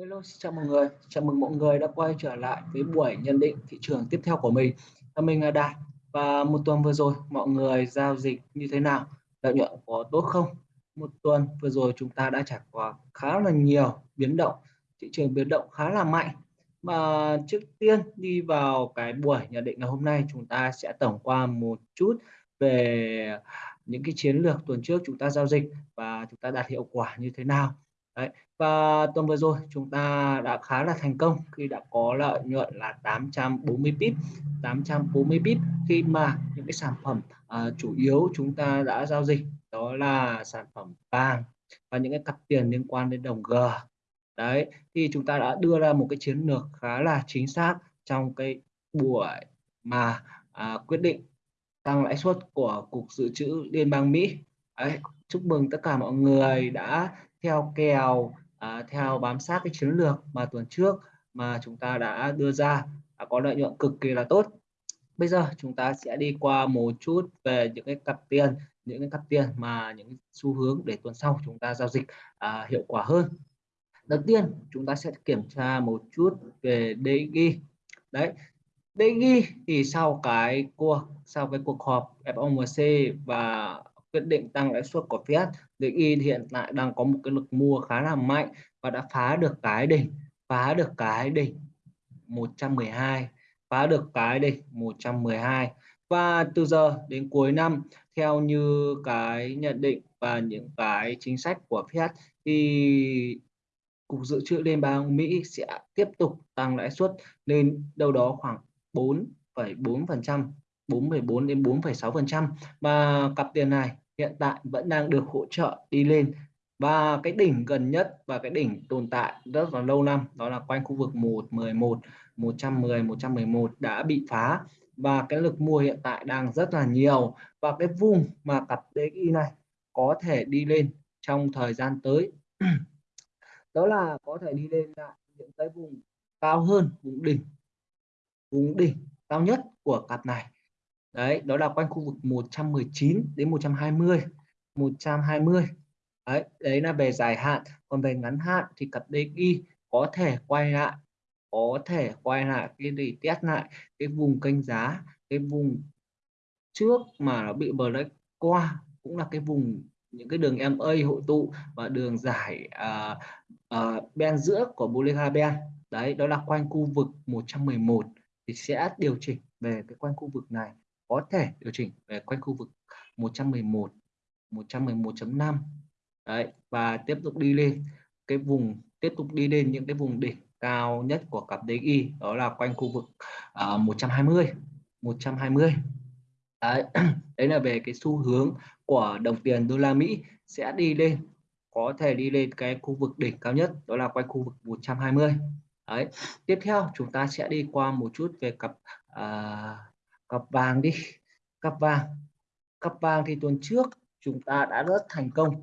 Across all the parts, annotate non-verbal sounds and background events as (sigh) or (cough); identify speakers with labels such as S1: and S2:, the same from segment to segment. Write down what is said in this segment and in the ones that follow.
S1: Hello, xin chào mọi người. Chào mừng mọi người đã quay trở lại với buổi nhận định thị trường tiếp theo của mình. Và mình là Đạt. Và một tuần vừa rồi mọi người giao dịch như thế nào? Lợi nhuận có tốt không? Một tuần vừa rồi chúng ta đã trải qua khá là nhiều biến động, thị trường biến động khá là mạnh. Mà trước tiên đi vào cái buổi nhận định ngày hôm nay chúng ta sẽ tổng qua một chút về những cái chiến lược tuần trước chúng ta giao dịch và chúng ta đạt hiệu quả như thế nào. Đấy, và tuần vừa rồi chúng ta đã khá là thành công khi đã có lợi nhuận là 840 pip 840 pip. Khi mà những cái sản phẩm uh, chủ yếu chúng ta đã giao dịch đó là sản phẩm vàng và những cái cặp tiền liên quan đến đồng G. Đấy thì chúng ta đã đưa ra một cái chiến lược khá là chính xác trong cái buổi mà à, quyết định tăng lãi suất của cục dự trữ liên bang Mỹ. Đấy, chúc mừng tất cả mọi người đã theo kèo à, theo bám sát cái chiến lược mà tuần trước mà chúng ta đã đưa ra đã có lợi nhuận cực kỳ là tốt. Bây giờ chúng ta sẽ đi qua một chút về những cái cặp tiền những cái cặp tiền mà những xu hướng để tuần sau chúng ta giao dịch à, hiệu quả hơn. Đầu tiên chúng ta sẽ kiểm tra một chút về DXY đấy DXY thì sau cái cuộc sau cái cuộc họp FOMC và quyết định tăng lãi suất của Fed DXY hiện tại đang có một cái lực mua khá là mạnh và đã phá được cái đỉnh phá được cái đỉnh 112 phá được cái đỉnh 112 và từ giờ đến cuối năm theo như cái nhận định và những cái chính sách của Fed thì cục dự trữ liên bang Mỹ sẽ tiếp tục tăng lãi suất lên đâu đó khoảng 4,4% 4,4 đến 4,6% và cặp tiền này hiện tại vẫn đang được hỗ trợ đi lên. Và cái đỉnh gần nhất và cái đỉnh tồn tại rất là lâu năm, đó là quanh khu vực 111 110 111 đã bị phá. Và cái lực mua hiện tại đang rất là nhiều. Và cái vùng mà cặp DXY này có thể đi lên trong thời gian tới, (clears throat) đó là có thể đi lên lại những cái vùng cao hơn, vùng đỉnh vùng đỉnh cao nhất của cặp này đấy đó là quanh khu vực 119 đến 120 120 đấy đấy là về dài hạn. Còn về ngắn hạn thì cặp DXY có thể quay lại có thể quay lại cái để test lại cái vùng kênh giá cái vùng trước mà nó bị break qua cũng là cái vùng những cái đường MA hội tụ và đường giải uh, uh, ben giữa của Bollinger Ben. Đấy đó là quanh khu vực 111 thì sẽ điều chỉnh về cái quanh khu vực này có thể điều chỉnh về quanh khu vực 111 111.5 đấy và tiếp tục đi lên cái vùng tiếp tục đi lên những cái vùng đỉnh cao nhất của cặp DXY đó là quanh khu vực uh, 120 120 đấy. (clears throat) đấy là về cái xu hướng của đồng tiền đô la Mỹ sẽ đi lên có thể đi lên cái khu vực đỉnh cao nhất đó là quanh khu vực 120 đấy tiếp theo chúng ta sẽ đi qua một chút về cặp uh, cặp vàng đi. Cặp vàng. Cặp vàng thì tuần trước chúng ta đã rất thành công.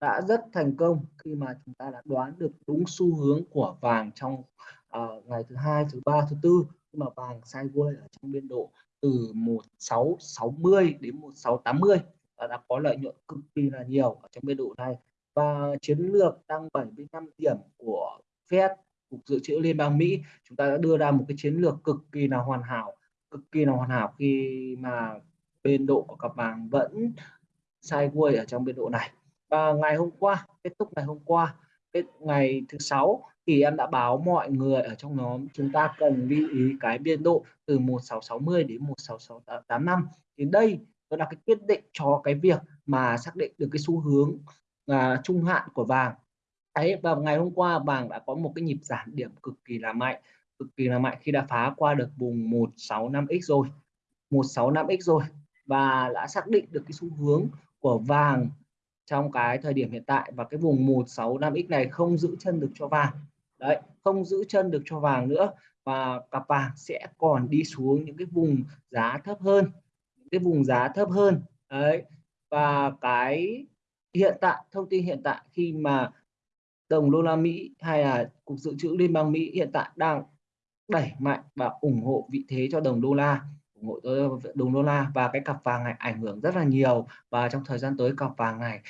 S1: Đã rất thành công khi mà chúng ta đã đoán được đúng xu hướng của vàng trong uh, ngày thứ hai thứ ba thứ tư. Khi mà vàng sideways ở trong biên độ từ 1660 đến 1680 và đã có lợi nhuận cực kỳ là nhiều ở trong biên độ này. Và chiến lược tăng 75 điểm của Fed cục dự trữ liên bang Mỹ chúng ta đã đưa ra một cái chiến lược cực kỳ là hoàn hảo cực kỳ là hoàn hảo khi mà biên độ của cặp vàng vẫn sideways ở trong biên độ này. Và ngày hôm qua kết thúc ngày hôm qua cái ngày thứ sáu thì em đã báo mọi người ở trong nhóm chúng ta cần lưu ý cái biên độ từ 1660 đến 16685 thì đây đó là cái quyết định cho cái việc mà xác định được cái xu hướng à, trung hạn của vàng. Đấy và ngày hôm qua vàng đã có một cái nhịp giảm điểm cực kỳ là mạnh cực kỳ là mạnh khi đã phá qua được vùng 165x rồi. 165x rồi. Và đã xác định được cái xu hướng của vàng trong cái thời điểm hiện tại. Và cái vùng 165x này không giữ chân được cho vàng. Đấy, không giữ chân được cho vàng nữa. Và cặp vàng sẽ còn đi xuống những cái vùng giá thấp hơn. Những cái vùng giá thấp hơn. Đấy, và cái hiện tại, thông tin hiện tại khi mà đồng đô la Mỹ hay là cục dự trữ liên bang Mỹ hiện tại đang đẩy mạnh và ủng hộ vị thế cho đồng đô la ủng hộ đồng đô la và cái cặp vàng này ảnh hưởng rất là nhiều. Và trong thời gian tới cặp vàng này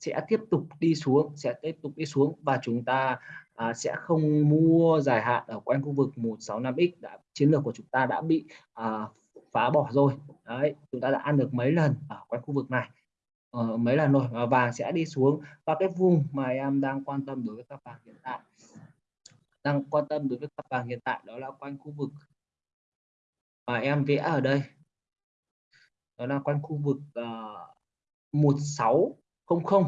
S1: sẽ tiếp tục đi xuống sẽ tiếp tục đi xuống và chúng ta à, sẽ không mua dài hạn ở quanh khu vực 165x đã chiến lược của chúng ta đã bị à, phá bỏ rồi. Đấy chúng ta đã ăn được mấy lần ở quanh khu vực này? Ờ, mấy lần rồi? Và vàng sẽ đi xuống. Và cái vùng mà em đang quan tâm đối với các vàng hiện tại đang quan tâm đối với các vàng hiện tại đó là quanh khu vực mà em vẽ ở đây. Đó là quanh khu vực ờ, uh, 1600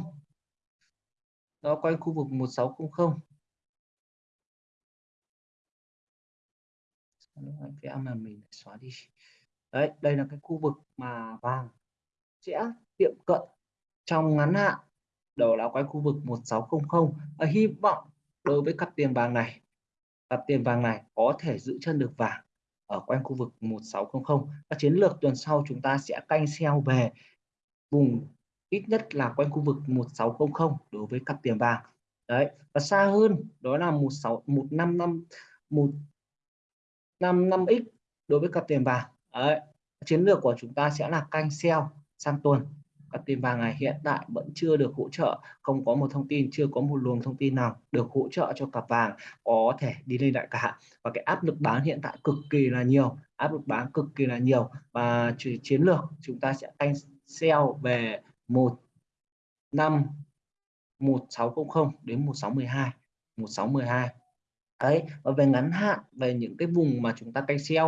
S1: đó quanh khu vực 1600 vẽ mà mình xóa đi? Đấy đây là cái khu vực mà vàng sẽ tiệm cận trong ngắn hạn. Đó là quanh khu vực 1600 à, hy vọng đối với cặp tiền vàng này cặp tiền vàng này có thể giữ chân được vàng ở quanh khu vực 1600 các chiến lược tuần sau chúng ta sẽ canh xeo về vùng ít nhất là quanh khu vực 1600 đối với cặp tiền vàng. Đấy, và xa hơn đó là 16 155 155x đối với cặp tiền vàng. Đấy, chiến lược của chúng ta sẽ là canh sell sang tuần cặp tiền vàng này hiện tại vẫn chưa được hỗ trợ, không có một thông tin, chưa có một luồng thông tin nào được hỗ trợ cho cặp vàng có thể đi lên lại cả. Và cái áp lực bán hiện tại cực kỳ là nhiều, áp lực bán cực kỳ là nhiều. Và chiến lược chúng ta sẽ canh sell về một năm 1600 đến 1612 1612 đấy, và về ngắn hạn, về những cái vùng mà chúng ta canh sell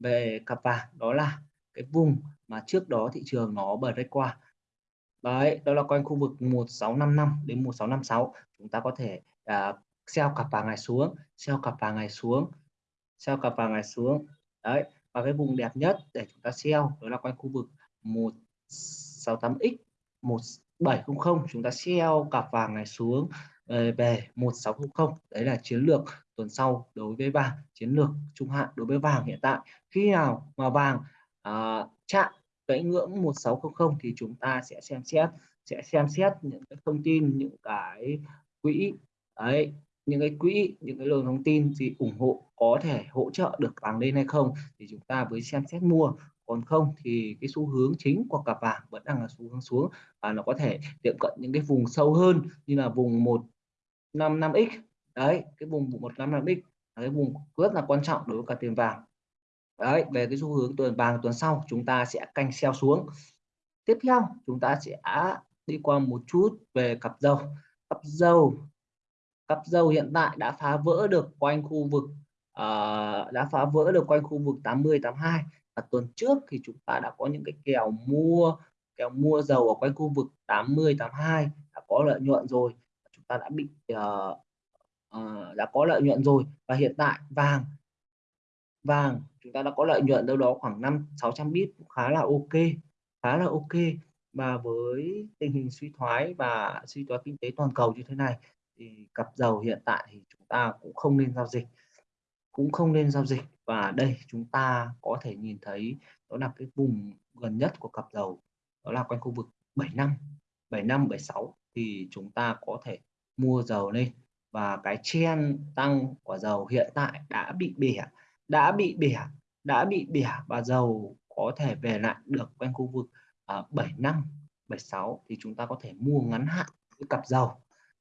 S1: về cặp vàng, đó là cái vùng mà trước đó thị trường nó bật break qua đấy đó là quanh khu vực 1655 đến 1656 chúng ta có thể à, uh, sell cặp vàng này xuống sell cặp vàng này xuống sell cặp vàng này xuống. Đấy và cái vùng đẹp nhất để chúng ta sell đó là quanh khu vực 168x 1700 chúng ta sell cặp vàng này xuống ờ, về 1600 đấy là chiến lược tuần sau đối với vàng chiến lược trung hạn đối với vàng hiện tại. Khi nào mà vàng uh, chạm cái ngưỡng 1600 thì chúng ta sẽ xem xét, sẽ xem xét những cái thông tin, những cái quỹ. Ấy những cái quỹ, những cái luồng thông tin gì ủng hộ, có thể hỗ trợ được vàng lên hay không thì chúng ta mới xem xét mua. Còn không thì cái xu hướng chính của cặp vàng vẫn đang là xu hướng xuống và nó có thể tiệm cận những cái vùng sâu hơn như là vùng 155x đấy, cái vùng 155x là cái vùng rất là quan trọng đối với cả tiền vàng đấy về cái xu hướng tuần vàng tuần sau chúng ta sẽ canh xeo xuống. Tiếp theo chúng ta sẽ đi qua một chút về cặp dầu cặp dầu cặp dầu hiện tại đã phá vỡ được quanh khu vực uh, đã phá vỡ được quanh khu vực 80 82 và tuần trước thì chúng ta đã có những cái kèo mua kèo mua dầu ở quanh khu vực 80 82 đã có lợi nhuận rồi. Chúng ta đã bị uh, uh, đã có lợi nhuận rồi. Và hiện tại vàng vàng chúng ta đã có lợi nhuận đâu đó khoảng 5 600 bit khá là ok, khá là ok. Và với tình hình suy thoái và suy thoái kinh tế toàn cầu như thế này, thì cặp dầu hiện tại thì chúng ta cũng không nên giao dịch, cũng không nên giao dịch. Và đây, chúng ta có thể nhìn thấy đó là cái vùng gần nhất của cặp dầu đó là quanh khu vực 75 75 76 thì chúng ta có thể mua dầu lên. Và cái chen tăng của dầu hiện tại đã bị bẻ đã bị bẻ đã bị bẻ và dầu có thể về lại được quanh khu vực uh, 75 76 thì chúng ta có thể mua ngắn hạn với cặp dầu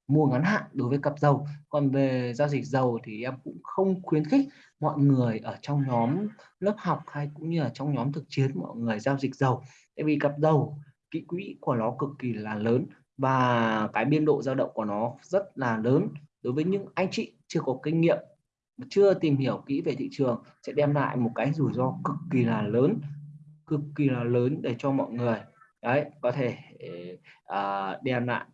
S1: mua ngắn hạn đối với cặp dầu còn về giao dịch dầu thì em cũng không khuyến khích mọi người ở trong nhóm lớp học hay cũng như là trong nhóm thực chiến mọi người giao dịch dầu tại vì cặp dầu kỹ quỹ của nó cực kỳ là lớn và cái biên độ dao động của nó rất là lớn. Đối với những anh chị chưa có kinh nghiệm chưa tìm hiểu kỹ về thị trường sẽ đem lại một cái rủi ro cực kỳ là lớn cực kỳ là lớn để cho mọi người đấy có thể ờ, à, đem lại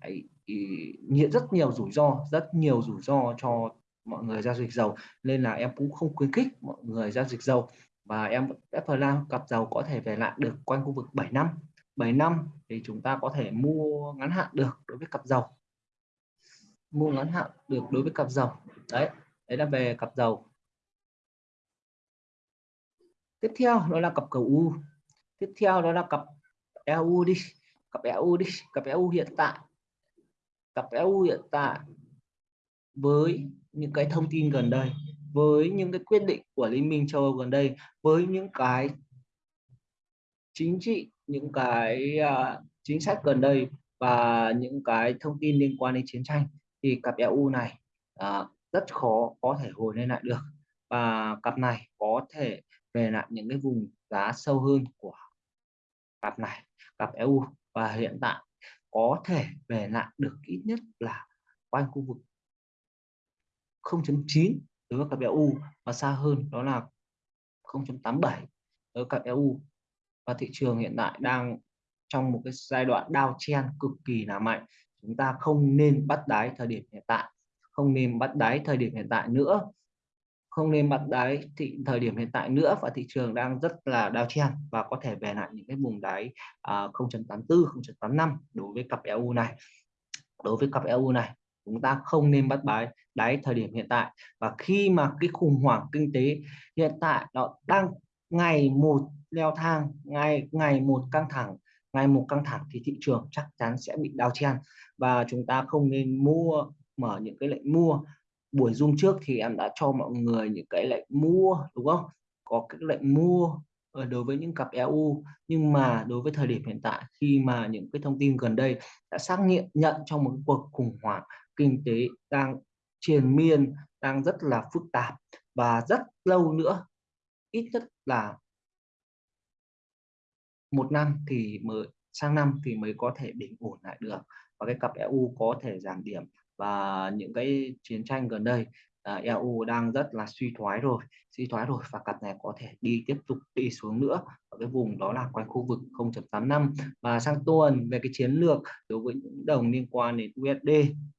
S1: nhiều rất nhiều rủi ro rất nhiều rủi ro cho mọi người giao dịch dầu. Nên là em cũng không khuyến khích mọi người giao dịch dầu. Và em FLA cặp dầu có thể về lại được quanh khu vực 7 năm. 7 năm thì chúng ta có thể mua ngắn hạn được đối với cặp dầu. Mua ngắn hạn được đối với cặp dầu. Đấy đấy là về cặp dầu. Tiếp theo đó là cặp cầu u. Tiếp theo đó là cặp EU đi. Cặp EU đi. Cặp EU hiện tại. Cặp EU hiện tại với những cái thông tin gần đây với những cái quyết định của Liên minh châu Âu gần đây với những cái chính trị những cái uh, chính sách gần đây và những cái thông tin liên quan đến chiến tranh thì cặp EU này uh, rất khó có thể hồi lên lại được. Và cặp này có thể về lại những cái vùng giá sâu hơn của cặp này, cặp EU và hiện tại có thể về lại được ít nhất là quanh khu vực 0.9 đối với cặp EU và xa hơn đó là 0.87 đối với cặp EU và thị trường hiện tại đang trong một cái giai đoạn đao chen cực kỳ là mạnh. Chúng ta không nên bắt đáy thời điểm hiện tại không nên bắt đáy thời điểm hiện tại nữa. Không nên bắt đáy thị thời điểm hiện tại nữa và thị trường đang rất là đao chen và có thể về lại những cái vùng đáy à, 0.84 0.85 đối với cặp EU này. Đối với cặp EU này chúng ta không nên bắt đáy đáy thời điểm hiện tại. Và khi mà cái khủng hoảng kinh tế hiện tại nó đang ngày một leo thang ngày ngày một căng thẳng ngày một căng thẳng thì thị trường chắc chắn sẽ bị đào chen và chúng ta không nên mua mở những cái lệnh mua. Buổi zoom trước thì em đã cho mọi người những cái lệnh mua đúng không? Có cái lệnh mua ở đối với những cặp EU nhưng mà đối với thời điểm hiện tại khi mà những cái thông tin gần đây đã xác nhận nhận trong một cuộc khủng hoảng kinh tế đang triền miên đang rất là phức tạp và rất lâu nữa ít nhất là một năm thì mới sang năm thì mới có thể bình ổn lại được. Và cái cặp EU có thể giảm điểm và những cái chiến tranh gần đây à, EU đang rất là suy thoái rồi suy thoái rồi và cặp này có thể đi tiếp tục đi xuống nữa ở cái vùng đó là quanh khu vực 0.85 và sang tuần về cái chiến lược đối với những đồng liên quan đến USD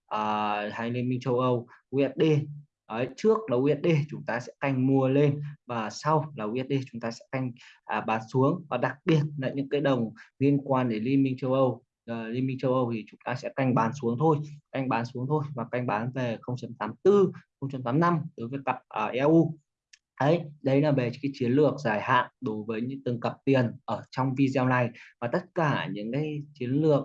S1: à, hay Liên minh châu Âu USD Đấy, trước là USD chúng ta sẽ canh mua lên và sau là USD chúng ta sẽ canh à, bán xuống. Và đặc biệt là những cái đồng liên quan đến Liên minh châu Âu uh, Liên minh châu Âu thì chúng ta sẽ canh bán xuống thôi canh bán xuống thôi và canh bán về 0.84 0.85 đối với cặp ờ, uh, EU đấy đấy là về cái chiến lược dài hạn đối với những từng cặp tiền ở trong video này và tất cả những cái chiến lược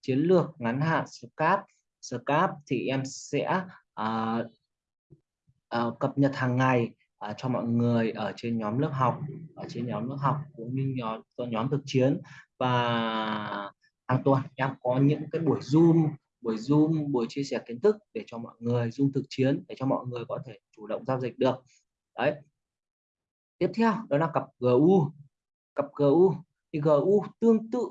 S1: chiến lược ngắn hạn scalp scalp thì em sẽ uh, uh, cập nhật hàng ngày uh, cho mọi người ở trên nhóm lớp học ở trên nhóm lớp học cũng như nhóm nhóm thực chiến và hàng tuần em có những cái buổi zoom buổi zoom, buổi chia sẻ kiến thức để cho mọi người, zoom thực chiến để cho mọi người có thể chủ động giao dịch được. Đấy. Tiếp theo, đó là cặp GU cặp GU thì GU tương tự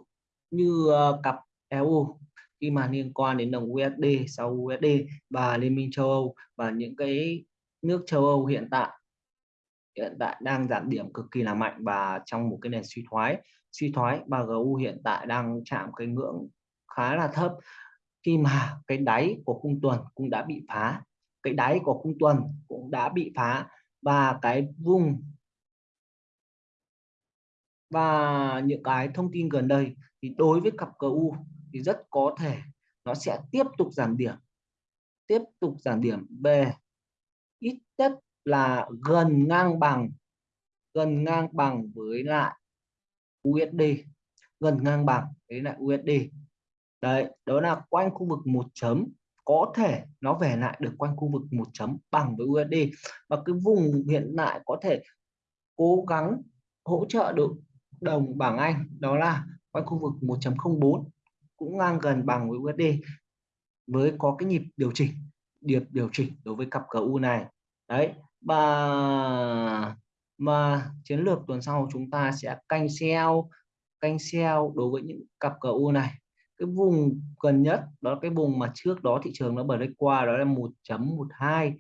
S1: như ờ, cặp EU khi mà liên quan đến đồng USD sau USD và Liên minh châu Âu và những cái nước châu Âu hiện tại hiện tại đang giảm điểm cực kỳ là mạnh và trong một cái nền suy thoái. Suy thoái và GU hiện tại đang chạm cái ngưỡng khá là thấp. Khi mà cái đáy của khung tuần cũng đã bị phá. Cái đáy của khung tuần cũng đã bị phá và cái vùng và những cái thông tin gần đây thì đối với cặp GU thì rất có thể nó sẽ tiếp tục giảm điểm. Tiếp tục giảm điểm về ít nhất là gần ngang bằng, gần ngang bằng với lại USD gần ngang bằng với lại USD đấy, đó là quanh khu vực một chấm. Có thể nó về lại được quanh khu vực một chấm bằng với USD và cái vùng hiện tại có thể cố gắng hỗ trợ được đồng bảng Anh, đó là quanh khu vực 1.04 cũng ngang gần bằng với USD với có cái nhịp điều chỉnh, điệp điều chỉnh đối với cặp GU này đấy và mà chiến lược tuần sau chúng ta sẽ canh sell canh sell đối với những cặp GU này. Cái vùng gần nhất đó là cái vùng mà trước đó thị trường nó break qua đó là 1.12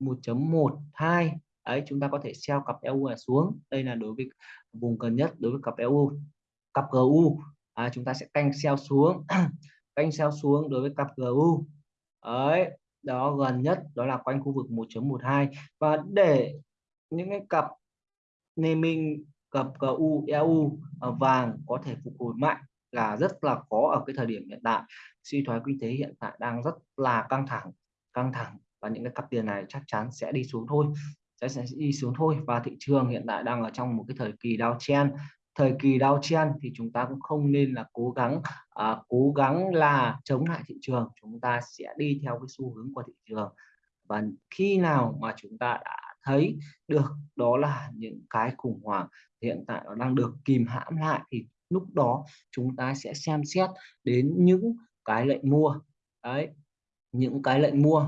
S1: 1.12 đấy chúng ta có thể sell cặp EU này xuống. Đây là đối với vùng gần nhất đối với cặp EU cặp GU à, chúng ta sẽ canh sell xuống (clears throat) canh sell xuống đối với cặp GU đấy đó gần nhất đó là quanh khu vực 1.12 và để những cái cặp naming cặp GU EU ờ, vàng có thể phục hồi mạnh là rất là khó ở cái thời điểm hiện tại. Suy thoái kinh tế hiện tại đang rất là căng thẳng căng thẳng và những cái cặp tiền này chắc chắn sẽ đi xuống thôi sẽ, sẽ đi xuống thôi. Và thị trường hiện tại đang ở trong một cái thời kỳ đao chen thời kỳ đau chen thì chúng ta cũng không nên là cố gắng à, cố gắng là chống lại thị trường chúng ta sẽ đi theo cái xu hướng của thị trường và khi nào mà chúng ta đã thấy được đó là những cái khủng hoảng hiện tại nó đang được kìm hãm lại thì lúc đó chúng ta sẽ xem xét đến những cái lệnh mua. Đấy, những cái lệnh mua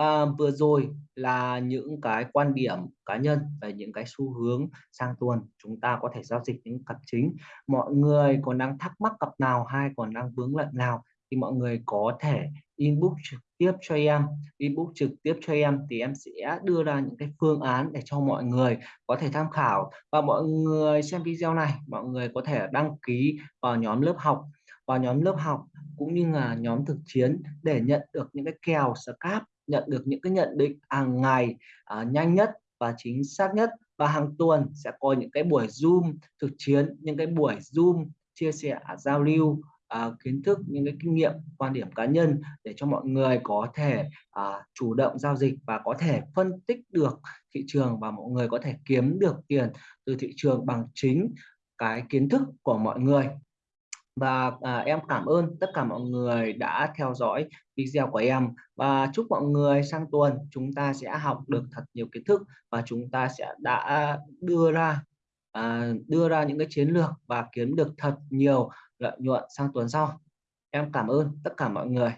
S1: à, vừa rồi là những cái quan điểm cá nhân về những cái xu hướng sang tuần chúng ta có thể giao dịch những cặp chính. Mọi người còn đang thắc mắc cặp nào hay còn đang vướng lệnh nào thì mọi người có thể inbox trực tiếp cho em, inbox trực tiếp cho em thì em sẽ đưa ra những cái phương án để cho mọi người có thể tham khảo. Và mọi người xem video này, mọi người có thể đăng ký vào nhóm lớp học, vào nhóm lớp học cũng như là nhóm thực chiến để nhận được những cái kèo scalp, nhận được những cái nhận định hàng ngày à, nhanh nhất và chính xác nhất. Và hàng tuần sẽ có những cái buổi zoom thực chiến những cái buổi zoom chia sẻ à, giao lưu à, kiến thức những cái kinh nghiệm quan điểm cá nhân để cho mọi người có thể à, chủ động giao dịch và có thể phân tích được thị trường và mọi người có thể kiếm được tiền từ thị trường bằng chính cái kiến thức của mọi người và à, em cảm ơn tất cả mọi người đã theo dõi video của em. Và chúc mọi người sang tuần chúng ta sẽ học được thật nhiều kiến thức và chúng ta sẽ đã đưa ra à, đưa ra những cái chiến lược và kiếm được thật nhiều lợi nhuận sang tuần sau. Em cảm ơn tất cả mọi người.